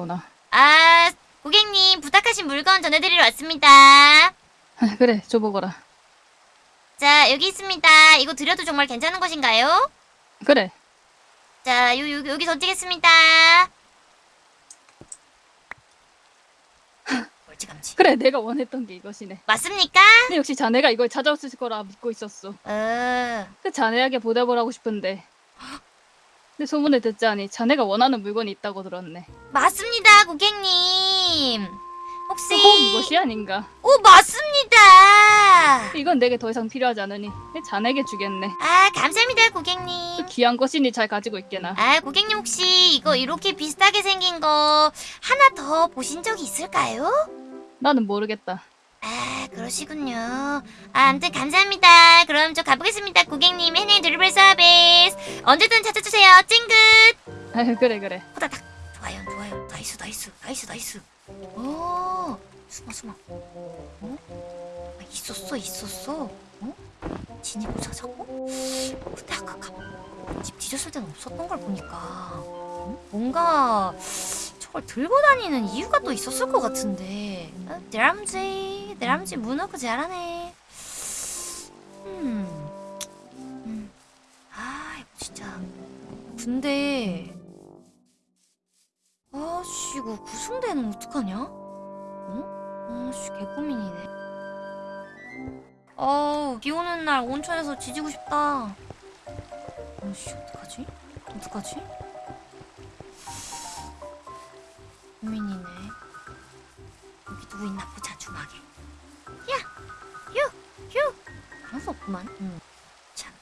오나? 아, 고객님 부탁하신 물건 전해드리러 왔습니다. 아, 그래, 줘보거라. 자, 여기 있습니다. 이거 드려도 정말 괜찮은 것인가요? 그래, 자, 요, 요, 여기 던지겠습니다. 멀찌감치. 그래, 내가 원했던 게 이것이네. 맞습니까? 근데 역시 자네가 이걸 찾아왔을 거라 믿고 있었어. 어, 그 자네에게 보답을 하고 싶은데. 근데 소문을 듣자니 자네가 원하는 물건이 있다고 들었네. 맞습니다, 고객님. 혹시 꼭 이것이 아닌가? 오, 맞습니다. 이건 내게 더 이상 필요하지 않으니 내 자네에게 주겠네. 아, 감사합니다, 고객님. 그 귀한 것이니 잘 가지고 있게나. 아, 고객님 혹시 이거 이렇게 비슷하게 생긴 거 하나 더 보신 적이 있을까요? 나는 모르겠다. 아, 그러시군요. 아, 아무튼 감사합니다. 그럼 저 가보겠습니다. 고객님 해내 드리블 서비스. 언제든 찾아주세요. 찡긋. 아유, 그래, 그래. 호다닥. 나이스, 나이스, 나이스, 나이스. 오, 숨어, 숨어. 어? 아, 있었어, 있었어. 어? 진입을 찾았고? 근데 아까 가, 집 뒤졌을 때는 없었던 걸 보니까 응? 뭔가 저걸 들고 다니는 이유가 또 있었을 것 같은데. 어, 드람지, 드람지 문어그 잘하네. 음, 음. 아, 이거 진짜. 근데 아씨 이거 구승대는 어떡하냐? 어? 아씨 개고민이네 어우 비 오는 날 온천에서 지지고 싶다 아씨 어떡하지? 어떡하지? 고민이네 여기 누구 있나 보자 주막에 야! 휴! 휴! 아무 수 없구만 응. 참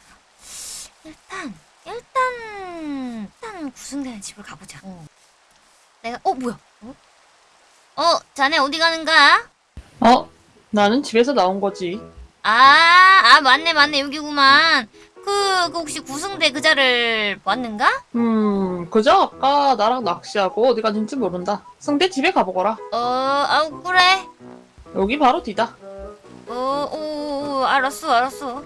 일단 일단 일단 구승대는 집을 가보자 어. 내가 어 뭐야? 어? 어 자네 어디 가는가? 어? 나는 집에서 나온 거지. 아, 아 맞네 맞네 여기구만. 그, 그 혹시 구승대 그자를 봤는가? 음, 그저 아까 나랑 낚시하고 어디 갔는지 모른다. 승대 집에 가보거라. 어, 아우 그래. 여기 바로 뒤다. 어, 오, 오, 알았어 알았어.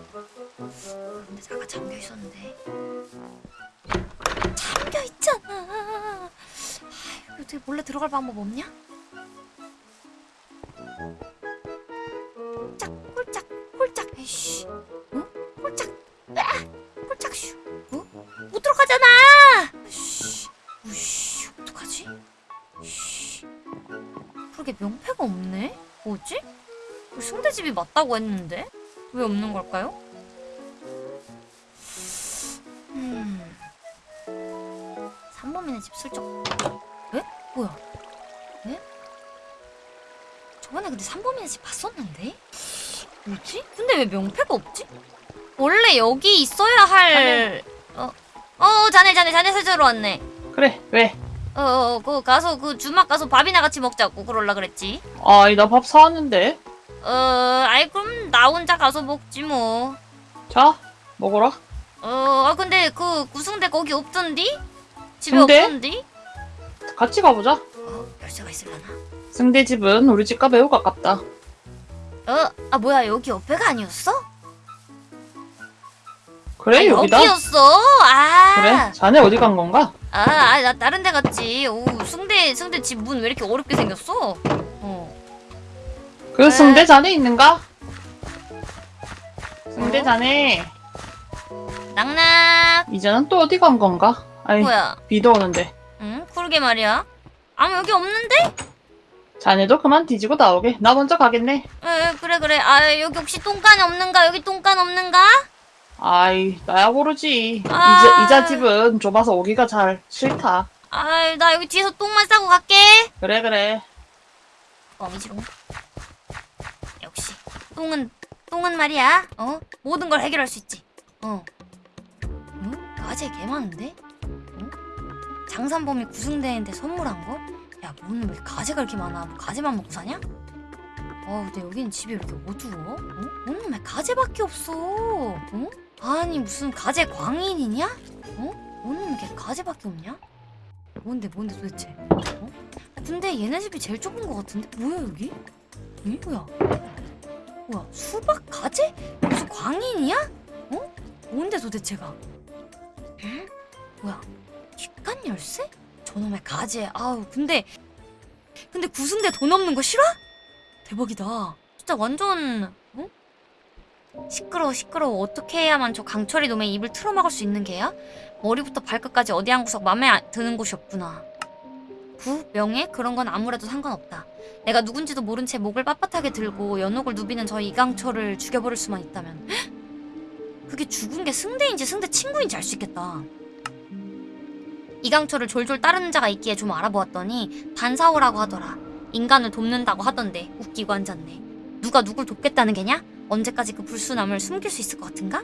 근데 잠깐 잠겨 있었는데. 잠겨 있잖아. 아, 어떻게 몰래 들어갈 방법 없냐? 홀짝 홀짝 홀짝 에이씨. 어? 홀짝. 아! 홀짝 슈. 어? 못 들어가잖아. 씨. 우씨 어떡하지? 씨. 그러게 명패가 없네. 뭐지? 승대집이 맞다고 했는데 왜 없는 걸까요? 음. 삼범이네 집 슬쩍. 에? 뭐야? 에? 저번에 근데 삼범이네 집 봤었는데? 뭐지? 근데 왜 명패가 없지? 원래 여기 있어야 할. 어, 어, 자네, 자네, 자네 세자로 왔네. 그래, 왜? 어, 어, 그 가서 그 주막 가서 밥이나 같이 먹자고 그럴라 그랬지. 아이, 나밥 사왔는데. 어, 아이 그럼 나 혼자 가서 먹지 뭐. 자, 먹어라. 어, 아 근데 그 구승대 거기 없던디? 집에 근데? 없던디? 같이 가보자. 어, 열쇠가 있을라나? 승대 집은 우리 집과 매우 가깝다. 어, 아 뭐야 여기 옆에가 아니었어? 그래, 아, 여기다. 여기였어. 아. 그래, 자네 어디 간 건가? 아, 아, 나 다른 데 갔지. 오, 승대 승대 집 문 왜 이렇게 어렵게 생겼어? 어. 그 네. 승대 자네 있는가? 승대 어? 자네, 낙낙. 이제는 또 어디 간 건가? 아이, 뭐야? 비도 오는데. 응, 그러게 말이야. 아무 여기 없는데? 자네도 그만 뒤지고 나오게. 나 먼저 가겠네. 에, 그래 그래. 아, 여기 혹시 똥간 없는가? 여기 똥간 없는가? 아이, 나야 모르지. 아. 이자, 이자 집은 좁아서 오기가 잘 싫다. 아, 나 여기 뒤에서 똥만 싸고 갈게. 그래, 그래. 껌이지롱. 역시 똥은 똥은 말이야. 어? 모든 걸 해결할 수 있지. 어. 응? 가재 개 많은데? 어? 장산범이 구승대인데 선물한 거? 야, 오늘 왜 가재가 이렇게 많아? 뭐 가재만 먹고 사냐? 어, 근데 여기는 집이 왜 이렇게 어두워? 어? 오늘 왜 가재밖에 없어? 어? 아니 무슨 가재 광인이냐? 어? 오늘 왜 가재밖에 없냐? 뭔데 뭔데 도대체? 어? 근데 얘네 집이 제일 좁은 것 같은데? 뭐야 여기? 이 뭐야? 뭐야 수박 가재? 무슨 광인이야? 어? 뭔데 도대체가? 응? 뭐야? 뒷간 열쇠? 저놈의 가재. 아우 근데 근데 구승대 돈 없는 거 싫어? 대박이다. 진짜 완전 어? 시끄러워 시끄러워 어떻게 해야만 저 강철이 놈의 입을 틀어막을 수 있는 게야? 머리부터 발끝까지 어디 한 구석 맘에 안- 드는 곳이 없구나. 부, 명예 그런 건 아무래도 상관없다. 내가 누군지도 모른 채 목을 빳빳하게 들고 연옥을 누비는 저 이강철을 죽여버릴 수만 있다면 헉! 그게 죽은 게 승대인지 승대 친구인지 알 수 있겠다. 이강철을 졸졸 따르는 자가 있기에 좀 알아보았더니 반사오라고 하더라. 인간을 돕는다고 하던데 웃기고 앉았네. 누가 누굴 돕겠다는 게냐? 언제까지 그 불순함을 숨길 수 있을 것 같은가?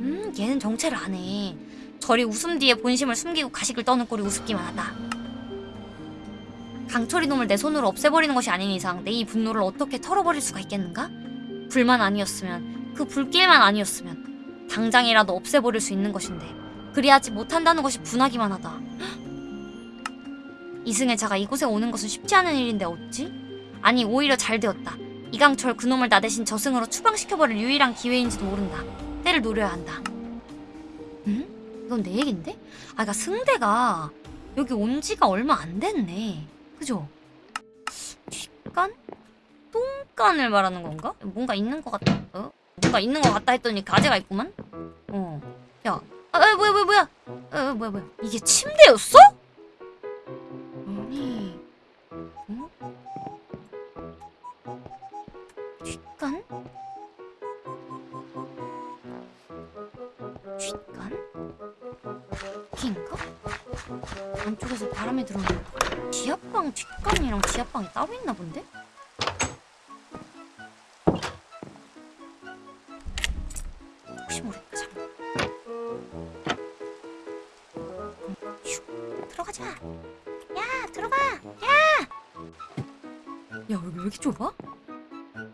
음, 얘는 정체를 안 해. 저리 웃음 뒤에 본심을 숨기고 가식을 떠는 꼴이 우습기만 하다. 강철이 놈을 내 손으로 없애버리는 것이 아닌 이상 내 이 분노를 어떻게 털어버릴 수가 있겠는가? 불만 아니었으면 그 불길만 아니었으면 당장이라도 없애버릴 수 있는 것인데 그리하지 못한다는 것이 분하기만 하다. 이승의 자가 이곳에 오는 것은 쉽지 않은 일인데 어찌? 아니 오히려 잘 되었다. 이강철 그놈을 나 대신 저승으로 추방시켜버릴 유일한 기회인지도 모른다. 때를 노려야 한다. 응? 이건 내 얘긴데? 아, 그니까 승대가 여기 온 지가 얼마 안 됐네. 그죠? 뒷간? 똥간을 말하는 건가? 뭔가 있는 것 같다. 어? 뭔가 있는 것 같다 했더니 가재가 있구만? 어. 야, 아, 아, 뭐야, 뭐야, 뭐야? 아, 뭐야, 뭐야? 이게 침대였어? 아니, 어? 뒷간? 뒷간? 여기인가? 안쪽에서 바람이 들어오는 지하방 뒷간이랑 지하방이 따로 있나 본데? 들어가자 야 들어가 야! 야 여기 왜 이렇게 좁아? 왜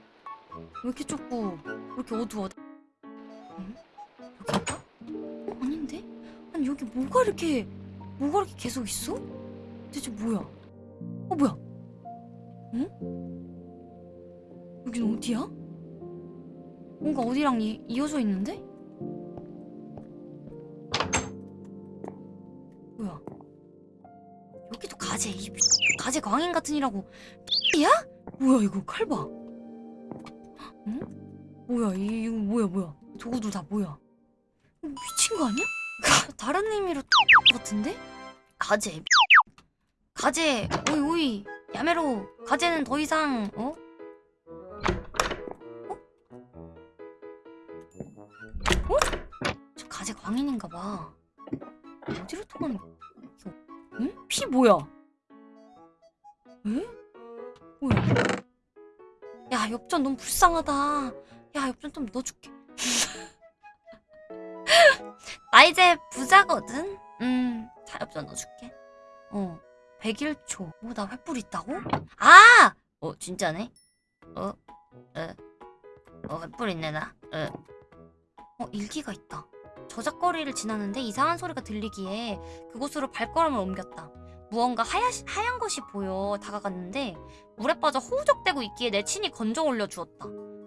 이렇게 좁고 왜 이렇게 어두워 응? 여기인가? 어, 아닌데? 아니 여기 뭐가 이렇게 뭐가 이렇게 계속 있어? 대체 뭐야? 어 뭐야? 응? 여긴 어디야? 뭔가 어디랑 이, 이어져 있는데? 광인 같은 이라고 야? 뭐야 이거 칼 봐. 응? 뭐야 이, 이거 뭐야 뭐야 도구들 다 뭐야? 이거 미친 거 아니야? 다른 의미로 같은데? 가재 가재 오이 오이 야메로 가재는 더 이상 어? 어? 어? 저 가재 광인인가 봐 어디로 통하는 거 응? 피 뭐야? 에? 뭐야? 야 엽전 너무 불쌍하다 야 엽전 좀 넣어줄게 나 이제 부자거든 음 자엽전 넣어줄게 어 101초 뭐나 횃불 있다고? 아! 어 진짜네 어? 에? 어 횃불 있네 나 에. 어 일기가 있다 저작거리를 지나는데 이상한 소리가 들리기에 그곳으로 발걸음을 옮겼다 무언가 하야, 하얀 것이 보여 다가갔는데 물에 빠져 허우적대고 있기에 내 친히 건져 올려주었다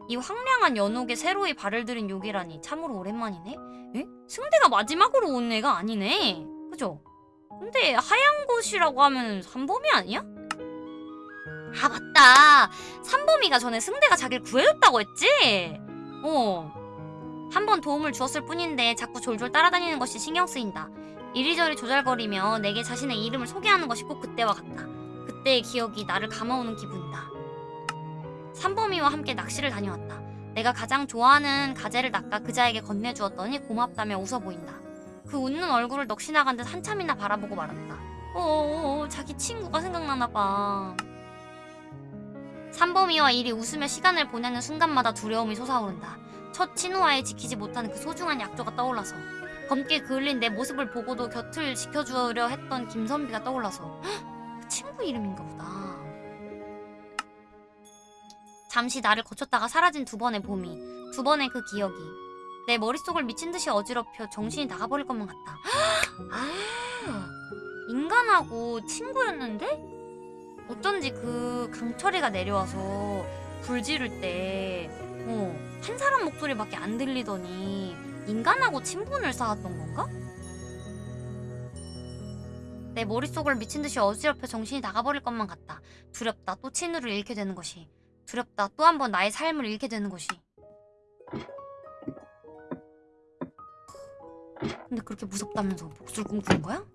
이 황량한 연옥에 새로이 발을 들인 욕이라니 참으로 오랜만이네 에? 승대가 마지막으로 온 애가 아니네. 그죠? 근데 하얀 곳이라고 하면 삼범이 아니야? 아 맞다. 삼범이가 전에 승대가 자기를 구해줬다고 했지? 어. 한 번 도움을 주었을 뿐인데 자꾸 졸졸 따라다니는 것이 신경 쓰인다. 이리저리 조잘거리며 내게 자신의 이름을 소개하는 것이 꼭 그때와 같다. 그때의 기억이 나를 감아오는 기분이다. 삼범이와 함께 낚시를 다녀왔다. 내가 가장 좋아하는 가재를 낚아 그자에게 건네주었더니 고맙다며 웃어 보인다. 그 웃는 얼굴을 넋이 나간 듯 한참이나 바라보고 말았다. 어어어 자기 친구가 생각나나 봐. 삼범이와 일이 웃으며 시간을 보내는 순간마다 두려움이 솟아오른다. 첫 친우와의 지키지 못한 그 소중한 약조가 떠올라서 검게 그을린 내 모습을 보고도 곁을 지켜주려 했던 김선비가 떠올라서 헉, 그 친구 이름인가 보다. 잠시 나를 거쳤다가 사라진 두 번의 봄이 두 번의 그 기억이 내 머릿속을 미친 듯이 어지럽혀 정신이 나가버릴 것만 같다. 아, 인간하고 친구였는데 어쩐지 그 강철이가 내려와서 불 지를 때 어, 한 사람 목소리밖에 안 들리더니 인간하고 친분을 쌓았던 건가? 내 머릿속을 미친 듯이 어지럽혀 정신이 나가버릴 것만 같다. 두렵다. 또 친우를 잃게 되는 것이. 두렵다. 또 한 번 나의 삶을 잃게 되는 것이. 근데 그렇게 무섭다면서 복수를 꿈꾸는 거야?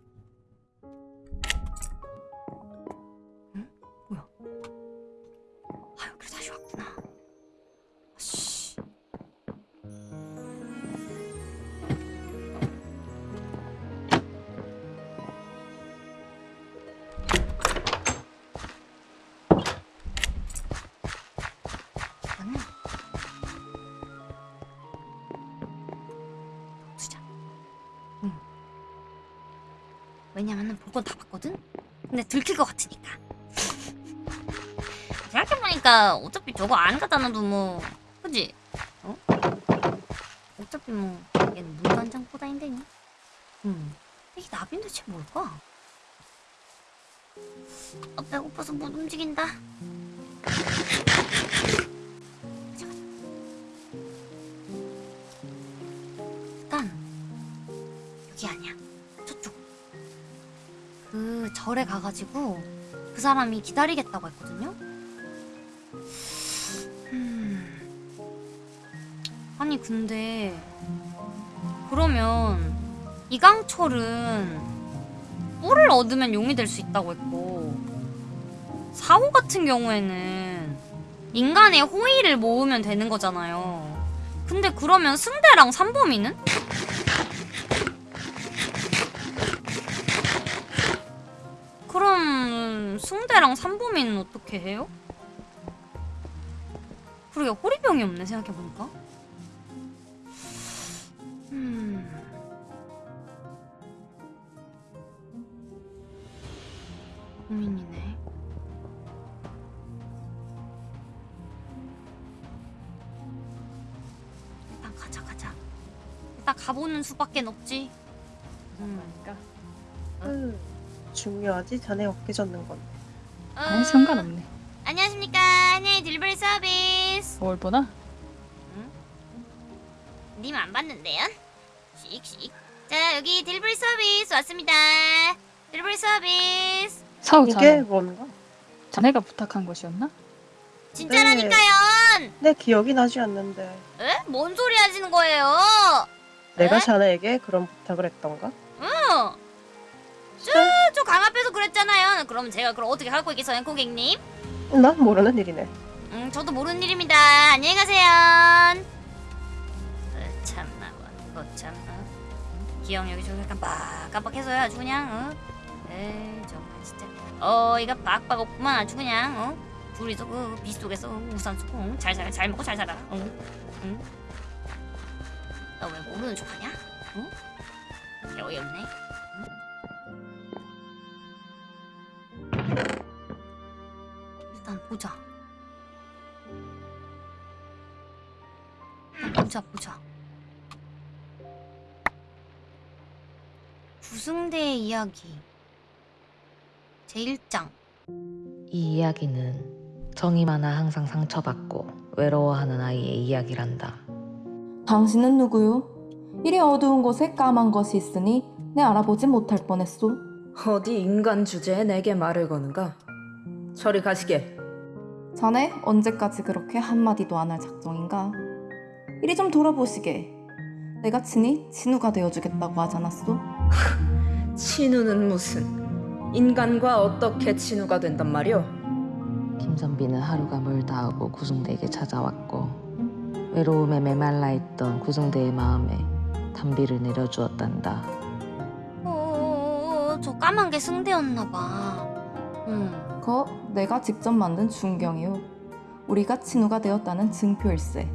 왜냐면은 볼건다 봤거든. 근데 들킬 것 같으니까. 생각해보니까 어차피 저거 안 놔도 뭐 그지? 어? 어차피 뭐 얘는 물도 한장 보다인데니. 음. 이게 나비는 대체 뭘까? 아, 배고파서 못 움직인다. 절에 가가지고 그 사람이 기다리겠다고 했거든요. 음. 아니 근데 그러면 이강철은 뿔을 얻으면 용이 될 수 있다고 했고 사호 같은 경우에는 인간의 호의를 모으면 되는 거잖아요. 근데 그러면 승대랑 삼범이는? 승대랑 삼범이는 어떻게 해요? 그러게 호리병이 없네 생각해보니까 음... 고민이네 일단 가자 가자 일단 가보는 수밖에 없지 음. 그러니까 음, 중요하지? 자네 어깨 젓는 건데. 아무 상관없네. 안녕하십니까 한양의 딜리버리 서비스 뭘 보나? 님안 봤는데요? 씩씩 자 여기 딜리버리 서비스 왔습니다 딜리버리 서비스 사우 이게. 뭔가? 자네가 부탁한 것이었나? 진짜라니까요 내 기억이 나지 않는데. 에? 뭔 소리 하시는 거예요 내가 에? 자네에게 그런 부탁을 했던가? 응저강앞 그랬잖아요 그럼 제가 그럼 어떻게 하고 있겠어요 고객님 난 모르는 일이네. 음 저도 모르는 일입니다 안녕히 가세요 어, 참나 뭐 참 어? 기억 여기저기 깜빡 깜빡해서요 아주 그냥 어? 에이 정말 진짜 어이가 빡빡 없구만 아주 그냥 어? 둘이서 그 빗속에서 우산 쓰고 응? 잘 살아 잘 먹고 잘 살아 응? 응? 너 왜 모르는 척하냐? 응? 어이없네 보자 보자 보자 구승대의 이야기 제1장 이 이야기는 정이 많아 항상 상처받고 외로워하는 아이의 이야기란다. 당신은 누구요? 이리 어두운 곳에 까만 것이 있으니 내 알아보지 못할 뻔했소. 어디 인간 주제에 내게 말을 거는가? 저리 가시게. 자네 언제까지 그렇게 한마디도 안 할 작정인가? 이리 좀 돌아보시게. 내가 친히 진우가 되어주겠다고 하지 않았소? 친우는 무슨 인간과 어떻게 친우가 된단 말이오? 김선비는 하루가 멀다 하고 구승대에게 찾아왔고 외로움에 메말라 있던 구승대의 마음에 단비를 내려주었단다. 어, 저 까만 게 승대였나 봐 응 그거 내가 직접 만든 중경이요. 우리가 친우가 되었다는 증표일세.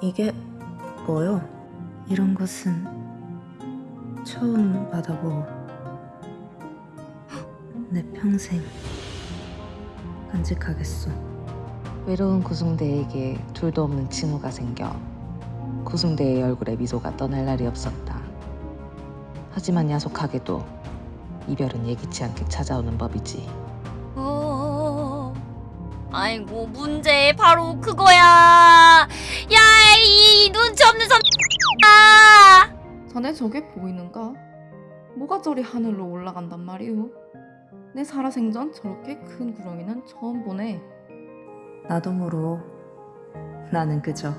이게 뭐요? 이런 것은 처음 받아보고 내 평생 간직하겠소. 외로운 구승대에게 둘도 없는 친우가 생겨 구승대의 얼굴에 미소가 떠날 날이 없었다. 하지만 야속하게도 이별은 예기치 않게 찾아오는 법이지. 어... 아이고 문제 바로 그거야 야 이 눈치 없는 섬 아! 자네 저게 보이는가? 뭐가 저리 하늘로 올라간단 말이오? 내 살아생전 저렇게 큰 구렁이는 처음 보네. 나도 모르오. 나는 그저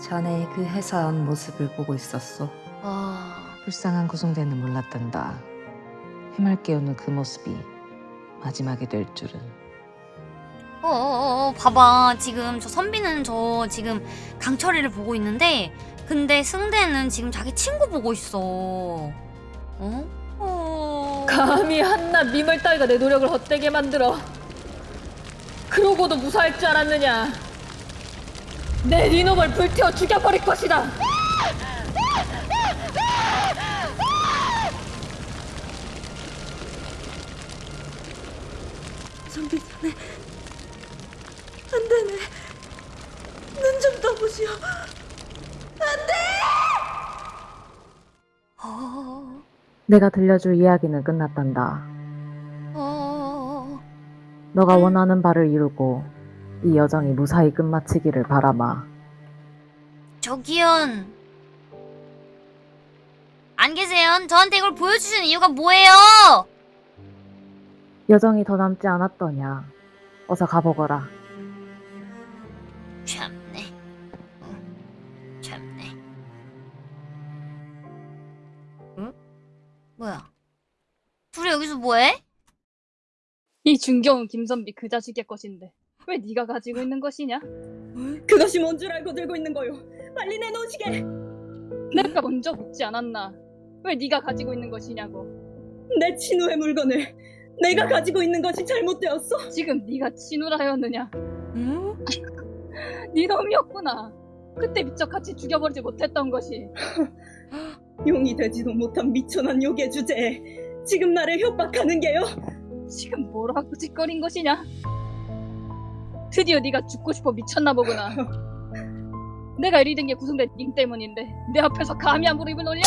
자네의 그 해사한 모습을 보고 있었어. 아, 불쌍한 구송대는 몰랐단다. 힘을 깨우는 그 모습이 마지막이 될 줄은. 어, 어, 어, 어, 봐봐. 지금 저 선비는 저 지금 강철이를 보고 있는데, 근데 승대는 지금 자기 친구 보고 있어. 어? 어. 감히 한낱 미멀 따위가 내 노력을 헛되게 만들어. 그러고도 무사할 줄 알았느냐? 내 니놈을 불태워 죽여버릴 것이다. 선비 자네 안 되네. 눈 좀 떠보시오. 어, 내가 들려줄 이야기는 끝났단다. 어, 너가 원하는 바를 이루고 이 여정이 무사히 끝마치기를 바라마. 저기연. 안 계세요? 저한테 이걸 보여주시는 이유가 뭐예요? 여정이 더 남지 않았더냐. 어서 가보거라. 이 중경은 김선비 그 자식의 것인데 왜 네가 가지고 있는 것이냐? 그것이 뭔 줄 알고 들고 있는 거요. 빨리 내놓으시게. 내가 먼저 묻지 않았나? 왜 네가 가지고 있는 것이냐고. 내 친우의 물건을 내가 가지고 있는 것이 잘못되었어. 지금 네가 친우라 하였느냐? 응? 네 놈이었구나. 그때 미처 같이 죽여버리지 못했던 것이. 용이 되지도 못한 미천한 욕의 주제에 지금 나를 협박하는 게요. 지금 뭐라고 짓거린 것이냐? 드디어 네가 죽고 싶어 미쳤나 보구나. 내가 이리 된 게 구성된 님 때문인데 내 앞에서 감히 함부로 입을 놀려?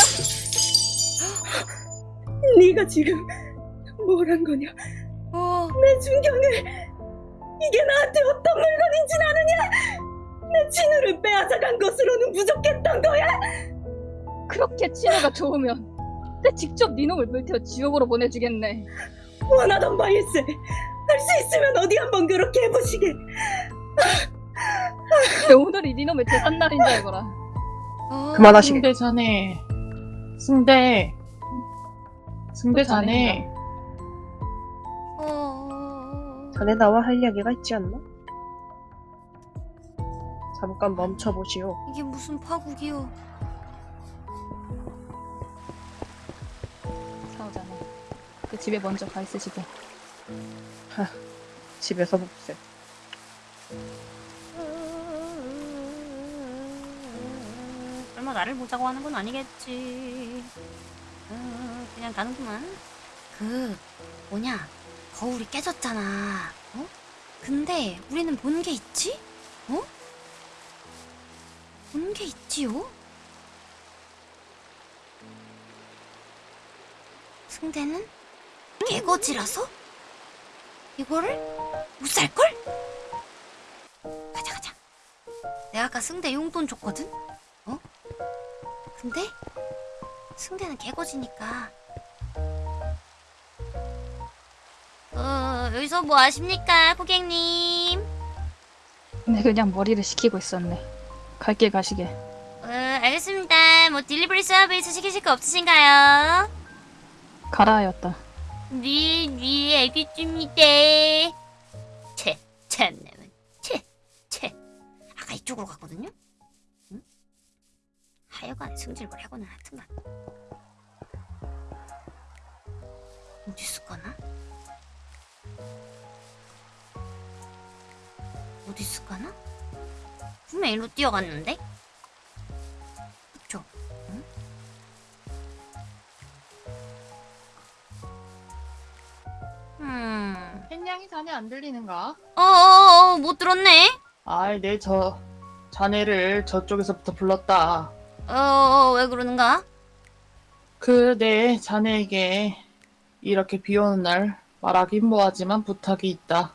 네가 지금 뭘 한 거냐? 어, 내 중경을 이게 나한테 어떤 물건인지 아느냐? 내 친우를 빼앗아간 것으로는 부족했던 거야. 그렇게 친애가 좋으면 내 직접 네 놈을 불태워 지옥으로 보내주겠네. 원하던 바일세. 할 수 있으면 어디 한번 그렇게 해보시게. 내 오늘이 네 놈의 재산날인 줄 알거라. 어. 그만하시게. 승대 자네. 승대. 승대 또 자네인가? 자네. 어. 자네 나와 할 이야기가 있지 않나? 잠깐 멈춰보시오. 이게 무슨 파국이요? 사오 그 집에 먼저 가 있으시게. 집에서 봅세. 설마 나를 보자고 하는 건 아니겠지. 어, 그냥 가는구만. 그 뭐냐 거울이 깨졌잖아. 어? 근데 우리는 본 게 있지? 어? 본 게 있지요? 승대는 개거지라서 이거를 못 살걸? 가자 가자. 내가 아까 승대 용돈 줬거든. 어? 근데 승대는 개거지니까. 어 여기서 뭐 하십니까 고객님? 네 그냥 머리를 식히고 있었네. 갈 길 가시게. 어 알겠습니다. 뭐 딜리버리 서비스 시키실 거 없으신가요? 가라 하였다. 네, 네, 알겠습니다. 채, 참나만, 채, 채. 아까 이쪽으로 갔거든요? 응? 하여간 승질걸 하거나 하여튼간. 어디 있을까나? 어디 있을까나? 분명 일로 뛰어갔는데? 음. 햇냥이 자네 안 들리는가? 어어 어 못 들었네. 아이, 내 저 자네를 저쪽에서부터 불렀다. 어어 왜 그러는가? 그 내 자네에게 이렇게 비 오는 날 말하긴 뭐하지만 부탁이 있다.